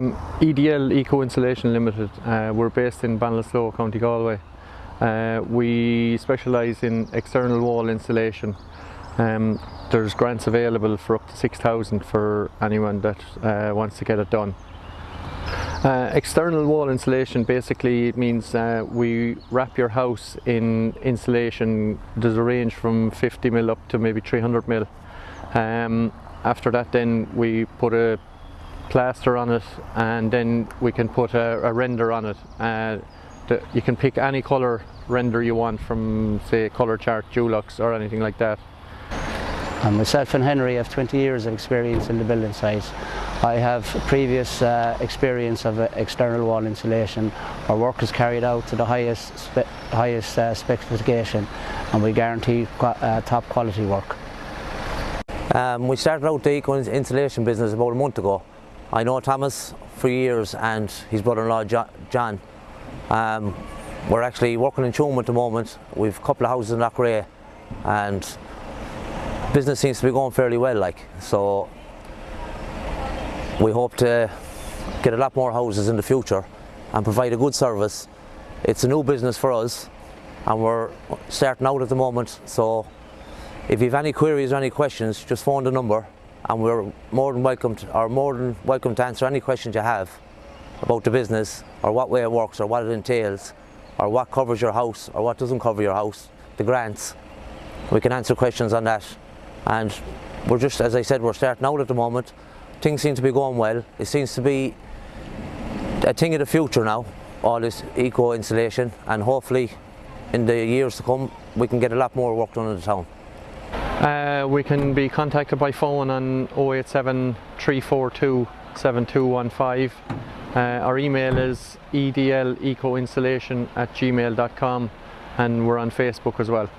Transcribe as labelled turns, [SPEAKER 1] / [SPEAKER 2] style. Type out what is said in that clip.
[SPEAKER 1] EDL Eco Insulation Limited, uh, we're based in Ballinasloe, County Galway. Uh, we specialise in external wall insulation. Um, there's grants available for up to 6,000 for anyone that uh, wants to get it done. Uh, external wall insulation basically means uh, we wrap your house in insulation. There's a range from 50 mil up to maybe 300 mil. Um, after that then we put a plaster on it and then we can put a, a render on it. Uh, the, you can pick any colour render you want from say Colour Chart, Dulux or anything like that.
[SPEAKER 2] And myself and Henry have 20 years of experience in the building site. I have previous uh, experience of uh, external wall insulation. Our work is carried out to the highest, spe highest uh, specification and we guarantee qu uh, top quality work.
[SPEAKER 3] Um, we started out the eco insulation business about a month ago. I know Thomas for years and his brother-in-law John. Um, we're actually working in Tuam at the moment. We've a couple of houses in Loughrea and business seems to be going fairly well like so we hope to get a lot more houses in the future and provide a good service it's a new business for us and we're starting out at the moment so if you have any queries or any questions just phone the number and we're more than welcome to, or more than welcome to answer any questions you have about the business or what way it works or what it entails or what covers your house or what doesn't cover your house the grants we can answer questions on that and we're just, as I said, we're starting out at the moment. Things seem to be going well. It seems to be a thing of the future now, all this eco insulation, and hopefully in the years to come we can get a lot more work done in the town.
[SPEAKER 1] Uh, we can be contacted by phone on 087 342 7215. Uh, our email is edlecoinsulation at gmail.com and we're on Facebook as well.